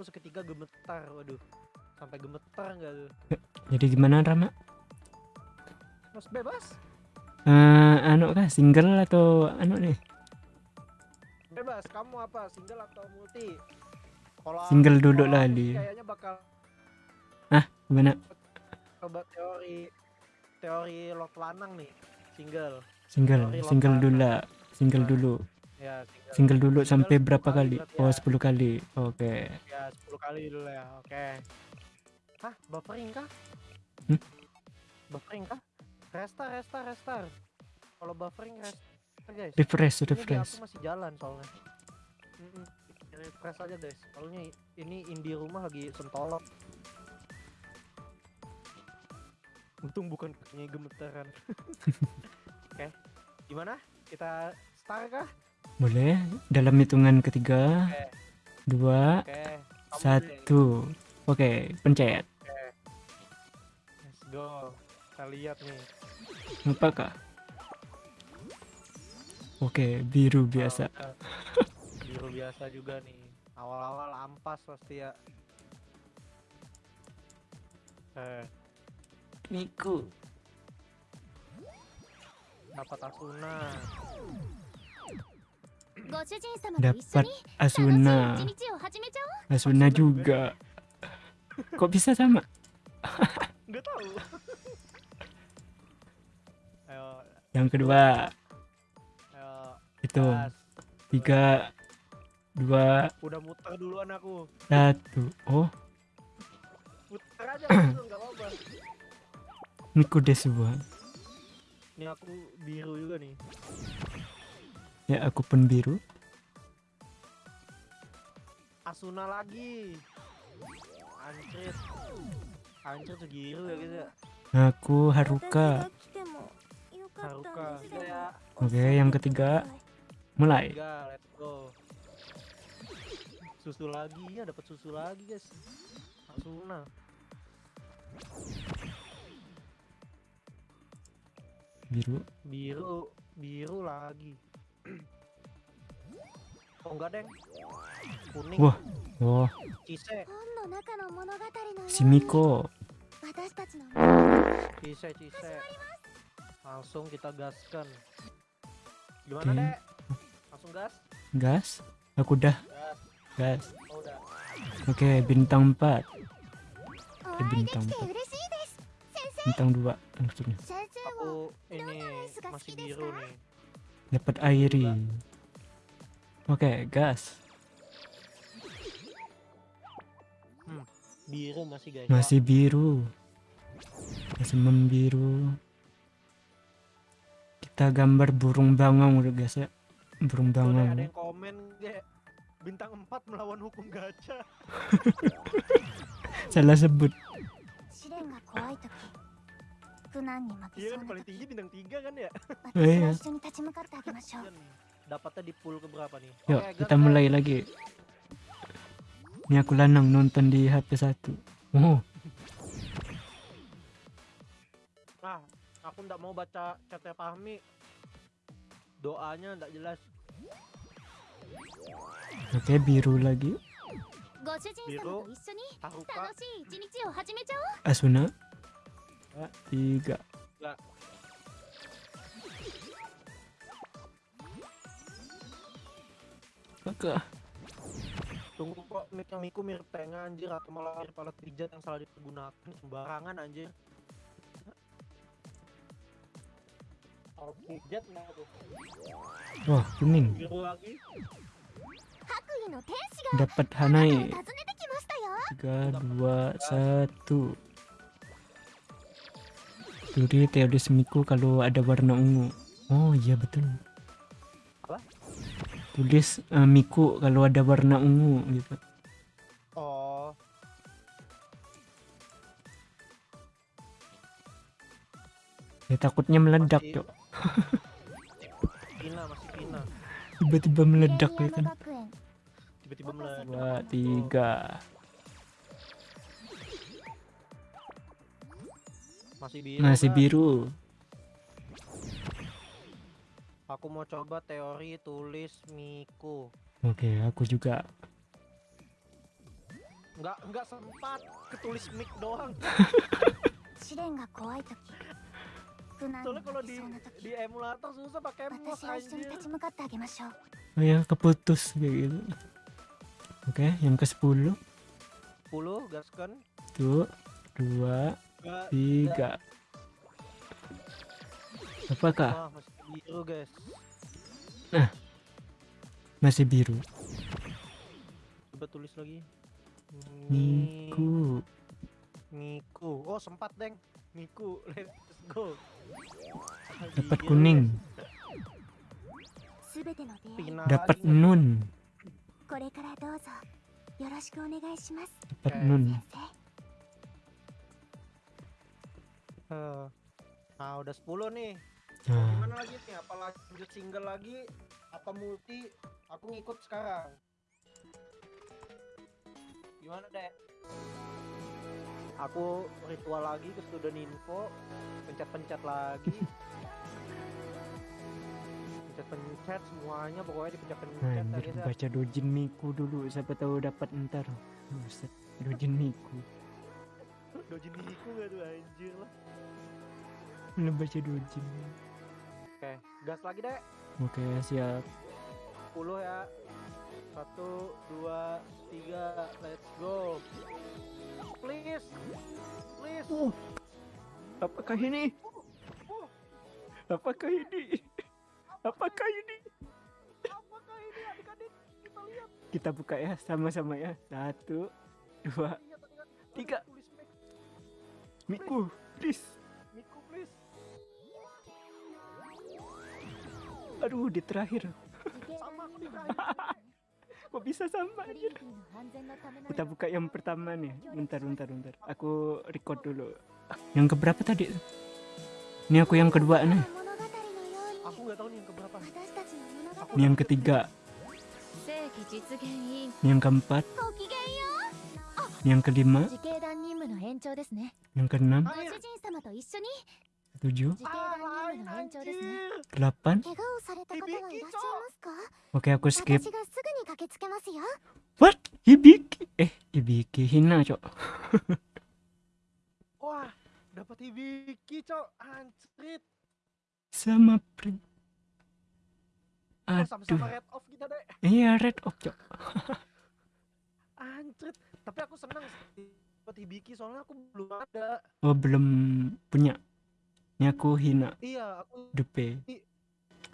tanganku seketika gemetar. Waduh. Sampai gemetar enggak tuh? Jadi gimana Rama? Mas bebas. Eh, anu kah single atau anu nih? Bebas. Kamu apa? Single atau multi? Kalau Single dulu lah aku di. Kayaknya bakal Gimana? coba teori teori lot lanang nih. Single. Single, single dulu lah. Single dulu. Ya, single. Single dulu sampai 10 berapa kali Oh, ya. 10 kali. Oke. Ya, 10 kali dulu ya. Oke. Hah, buffering kah? Hmm? Buffering kah? Restar, restar, restar. Kalau buffering restar, guys. Refresh, Ini refresh. aku masih jalan soalnya. Mm-mm. Refresh aja, guys. Soalnya ini indie rumah lagi sentolok. Untung bukan kakinya gemetaran. Oke. Gimana? Kita start kah? Boleh. Dalam hitungan ketiga, Oke. dua, Oke. Kamu dulu yang satu. Oke, pencet. Let's go. Kita lihat nih. Apakah? Oke, biru biasa. Oh, biru biasa juga nih. Awal-awal ampas pasti ya. Eh, Miku. dapat Asuna dapat Asuna. Asuna juga. Kok bisa sama? Yang kedua. Itu. Tiga. Dua. Udah muter duluan aku. Satu. Oh. Muter aja langsung, apa-apa. Ini sebuah. Ini aku biru juga nih. Ya, aku pun biru. Asuna lagi. Anjrit. Anjrit tuh biru ya gitu. Aku Haruka. Haruka. Oke, yang ketiga, mulai. Tiga, let's go. Susu lagi ya, dapat susu lagi guys. Asuna. Biru. Biru, biru lagi. Oh enggak, Deng. Kuning. Wah. Wah. Cise. Si Miko. Cise, Cise. Langsung kita gaskan. Gimana, okay. deh Langsung gas? Gas? Aku udah. Gas. gas. Oh. Oke, okay, bintang 4. Eh, bintang 4. Bintang 2 maksudnya. Aku ini masih biru nih. Dapat Airi. Oke, okay, gas. Hmm, biru masih guys. Masih biru. Masih membiru. Kita gambar burung bangau udah guys ya. Burung bangau. Ada yang komen ya. Bintang 4 melawan hukum gacha. Salah sebut. Iya kan paling tinggi bintang 3 kan ya? Oh, iya. iya dapatnya di pool keberapa nih? Yuk, okay, kita mulai mulai lagi. Ini aku lanang nonton di HP satu. Oh. Nah, aku ndak mau baca chatnya Fahmi. Doanya ndak jelas. Oke, okay, biru lagi. Biru, Asuna. Eh. Tiga. Enggak. Tunggu kok mic yang Miku mirip tank anjir atau malah mirip alat pijat yang salah digunakan sembarangan anjir. Wah, kuning. Dapat Hanai. 3 2 1 Duri teori semiku kalau ada warna ungu. Oh iya betul tulis uh, Miku kalau ada warna ungu gitu. Oh. Ya takutnya meledak, Cok. Tiba-tiba meledak ya kan. Tiba-tiba meledak. 3. Masih biru. Masih biru. Kan? Aku mau coba teori tulis Miku. Oke, okay, aku juga. Enggak, nggak sempat ketulis mik doang. Soalnya kalau di, di emulator susah pakai mouse anjir. Oh ya, keputus kayak gitu. Oke, okay, yang ke-10. 10 gaskan. Tuh, 2 3. Apakah? biru guys. Nah. Masih biru. Coba tulis lagi. Miku. Miku. Oh sempat deng. Miku. Let's go. Dapat kuning. Dapat nun. Dapat nun. Uh, nah udah 10 nih. Nah, Gimana lagi nih? Apa lanjut single lagi? Apa multi? Aku ngikut sekarang. Gimana, Dek? Aku ritual lagi ke student info, pencet-pencet lagi. pencet-pencet semuanya pokoknya nah dipencet-pencet biar guys ya. baca dojin miku dulu. Siapa tahu dapat ntar. Buset, dojin miku. Dojin Miku gak tuh anjir lah. Lu baca dojin. Oke, gas lagi, Dek. Oke, siap. 10 ya. Satu, dua, tiga, let's go. Please, please. Apakah ini? Apakah ini? Apakah ini? Apakah ini adik-adik? Kita lihat, Kita buka ya sama-sama ya. Satu, dua, lihat adik-adik. Tiga. Miku, please. Aduh, di terakhir. Kok bisa sama anjir? Kita buka yang pertama nih. Bentar, bentar, bentar. Aku record dulu. Yang keberapa tadi? Ini aku yang kedua nih. Aku nggak tahu nih yang keberapa. Ini yang ketiga. Ini yang keempat. Ini yang kelima. Yang keenam. 7 8 Oke aku skip. What? Hibiki? Eh, Hibiki. Hina cok. Wah, dapat Hibiki cok. Anjrit. Sama pri oh, Aduh. red Iya red off cok. Anjrit. Tapi aku senang dapat Hibiki soalnya aku belum ada. Oh belum punya. Nyaku hina. Iya, aku dupe.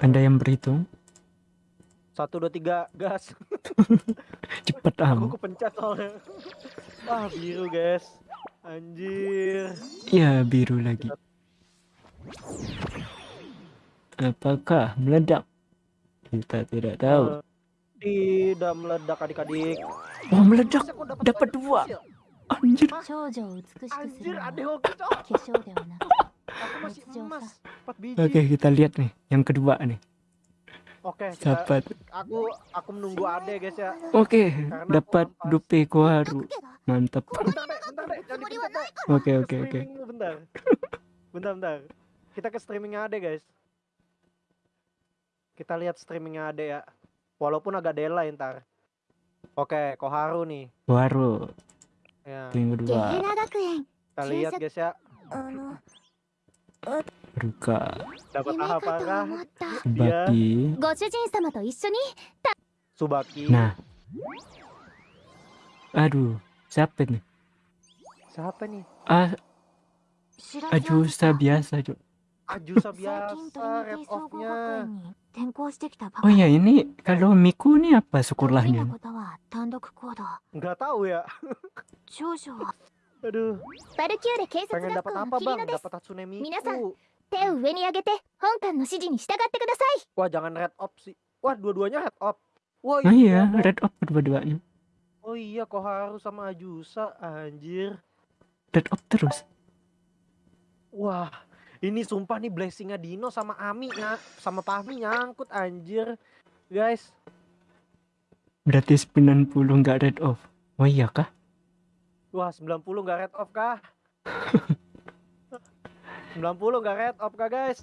Anda yang berhitung? Satu, dua, tiga, gas. Cepet am. Aku kepencet soalnya. Wah, biru guys. Anjir. Ya, biru lagi. Apakah meledak? Kita tidak tahu. Tidak meledak adik-adik. Wah, meledak. Dapat dua. Anjir. Anjir, ada hoki. Oke, okay, kita lihat nih yang kedua nih. Oke, okay, dapat. Aku aku menunggu Ade guys ya. Oke, okay, dapat dupe kuaru Mantap. Oke, oke, oke. Bentar. Bentar, bentar. Kita ke streamingnya Ade guys. Kita lihat streamingnya Ade ya. Walaupun agak delay ntar. Oke, okay, Koharu nih. Koharu. Ya. Yang kedua. Kita lihat guys ya. Ruka. Subaki iya. Subaki. Nah. Aduh Siapa nih Siapa nih ah, Ajusa biasa Cuk Ajusa biasa rap off-nya Oh ya ini kalau Miku ini apa sekolahnya? Enggak tahu ya. Aduh. Pengen dapat apa bang? Dapat Hatsune Miku. Wah jangan red op sih. Wah dua-duanya red op. Wah iya, oh iya, iya. red op kedua-duanya. Oh iya kok harus sama Ajusa anjir. Red op terus. Wah ini sumpah nih blessingnya Dino sama Ami ya, sama Pahmi nyangkut anjir guys. Berarti 90 nggak red off. Oh iya kah? Wah 90 nggak red off kah? 90 nggak red off kah guys?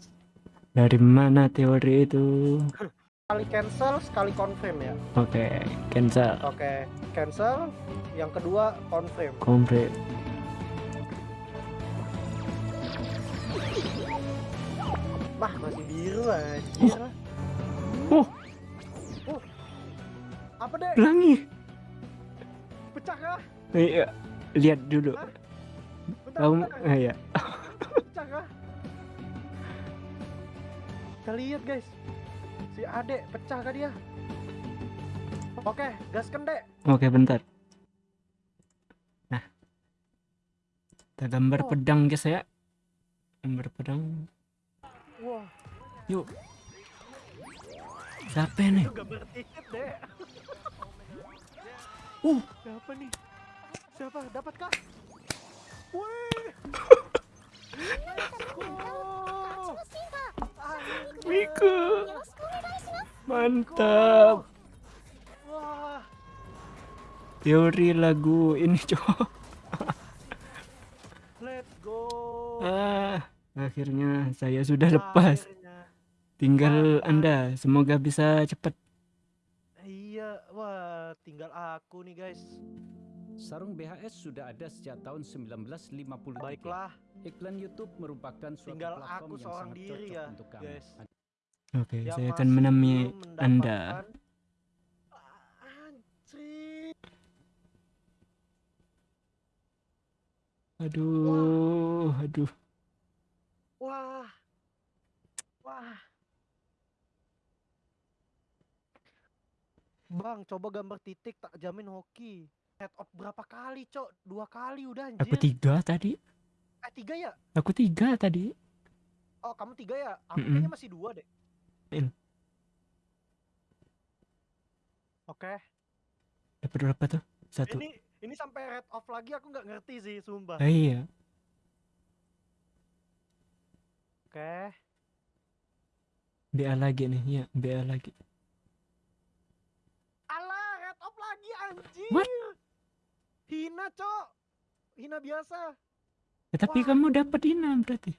Dari mana teori itu? sekali cancel, sekali confirm ya. Oke, cancel. Oke, cancel. Yang kedua confirm. Komplit. Wah, masih biru anjir. Oh. Oh. Apa deh? Pelangi. Pecah kah? Iya, lihat dulu. Bentar, Kamu, bentar. ah, ya. Kita lihat guys. Si Ade pecah kah dia? Oke, gaskan dek. Oke, bentar. Nah, kita gambar Oh. pedang guys ya. Gambar pedang. Wah, Yuk. Siapa nih? gambar tiket dek. Uh. Siapa nih? Siapa? Dapat kah? Miku. Mantap. Wah. Teori lagu ini coba. Let's go. Ah, akhirnya saya sudah lepas. Tinggal. Anda, semoga bisa cepat. Iya, wah, tinggal aku nih, guys. Sarung BHS sudah ada sejak tahun 1953. Baiklah, Iklan YouTube merupakan suatu tinggal platform aku yang sangat diri cocok ya, untuk kamu. guys. Oke, Yang saya akan belum Anda. Anjir. Aduh, aduh. Wah. Wah. Bang, coba gambar titik tak jamin hoki. Head off berapa kali, Cok? Dua kali udah anjir. Aku tiga tadi. Eh, tiga ya? Aku tiga tadi. Oh, kamu tiga ya? Aku Mm-mm. kayaknya masih dua deh. Il. Oke. Dapat berapa tuh? Satu. Ini ini sampai red off lagi aku nggak ngerti sih, sumpah. Ah, iya. Oke. BA lagi nih, ya, BA lagi. Alah, red off lagi anjir. What? Hina, Cok. Hina biasa. Ya, tapi Wah. kamu dapat Ina berarti.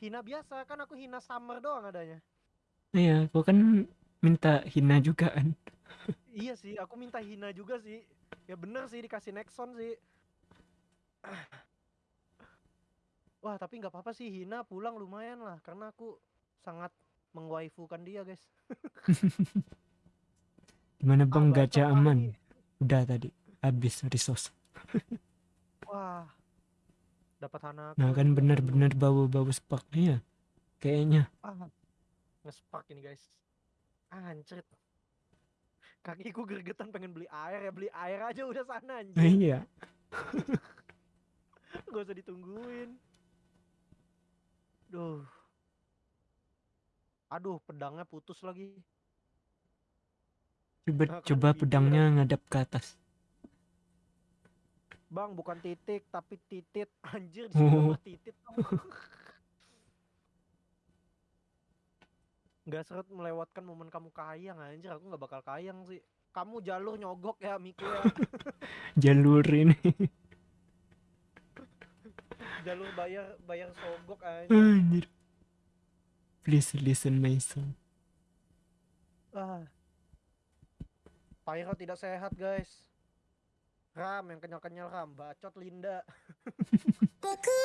Hina biasa, kan aku hina summer doang adanya. Iya, aku kan minta Hina juga kan. Iya sih, aku minta hina juga sih. Ya bener sih dikasih Nexon sih. Wah, tapi nggak apa-apa sih Hina pulang lumayan lah karena aku sangat mengwaifukan dia, guys. Gimana bang Abah gacha aman? Udah tadi. Habis resource. Wah. Dapat Hanaku. Nah kan juga. bener-bener bau-bau sparknya ya. Kayaknya. Ah, ngespark ini, guys. Anjrit. Kakiku gergetan pengen beli air ya, beli air aja udah sana anjir. Iya. Gak usah ditungguin. Duh. Aduh, pedangnya putus lagi. Coba Nah, coba pedangnya ngadap ke atas. Bang, bukan titik, tapi titit. Anjir, di Oh. titit. Nggak seret melewatkan momen kamu kayang, anjir. Aku nggak bakal kayang sih. Kamu jalur nyogok ya, Miku ya. Jalur ini. jalur bayar bayar sogok anjir. Anjir. Please listen my song. Ah. Pyro tidak sehat guys. Ram yang kenyal-kenyal Ram. Bacot Linda. Linda